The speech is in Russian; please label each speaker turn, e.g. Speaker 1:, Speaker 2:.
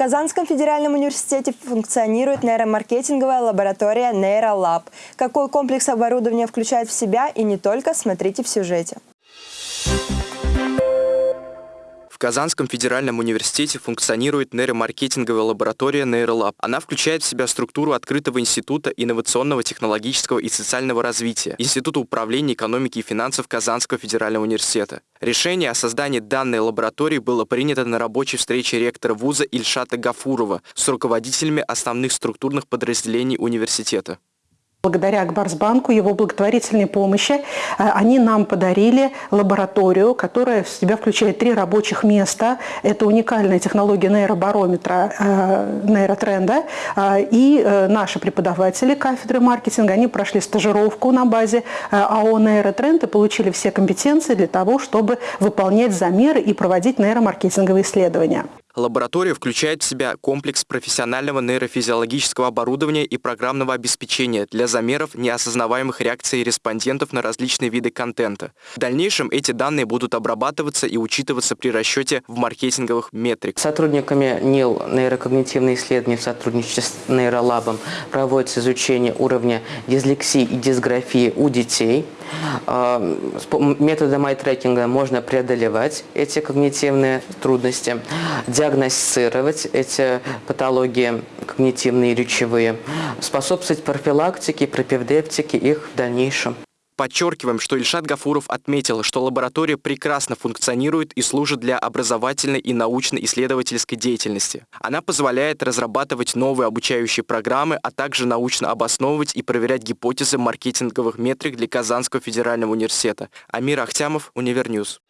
Speaker 1: Казанском федеральном университете функционирует нейромаркетинговая лаборатория NeuroLab. Какой комплекс оборудования включает в себя и не только, смотрите в сюжете.
Speaker 2: Казанском федеральном университете функционирует нейромаркетинговая лаборатория NeuroLab. Она включает в себя структуру открытого института инновационного, технологического и социального развития, Института управления экономики и финансов Казанского федерального университета. Решение о создании данной лаборатории было принято на рабочей встрече ректора вуза Ильшата Гафурова с руководителями основных структурных подразделений университета.
Speaker 3: Благодаря Акбарсбанку, его благотворительной помощи, э, они нам подарили лабораторию, которая в себя включает три рабочих места. Это уникальная технология нейробарометра, э, нейротренда. Э, и наши преподаватели кафедры маркетинга, они прошли стажировку на базе АО «Нейротренд» и получили все компетенции для того, чтобы выполнять замеры и проводить нейромаркетинговые исследования.
Speaker 2: Лаборатория включает в себя комплекс профессионального нейрофизиологического оборудования и программного обеспечения для замеров неосознаваемых реакций респондентов на различные виды контента. В дальнейшем эти данные будут обрабатываться и учитываться при расчете в маркетинговых метрик.
Speaker 4: Сотрудниками НИЛ нейрокогнитивные исследования в сотрудничестве с нейролабом проводится изучение уровня дислексии и дисграфии у детей. А, методом ай-трекинга можно преодолевать эти когнитивные трудности диагностировать эти патологии когнитивные и речевые, способствовать профилактике и пропедевтике их в дальнейшем.
Speaker 2: Подчеркиваем, что Ильшат Гафуров отметил, что лаборатория прекрасно функционирует и служит для образовательной и научно-исследовательской деятельности. Она позволяет разрабатывать новые обучающие программы, а также научно обосновывать и проверять гипотезы маркетинговых метрик для Казанского федерального университета. Амир Ахтямов, Универньюз.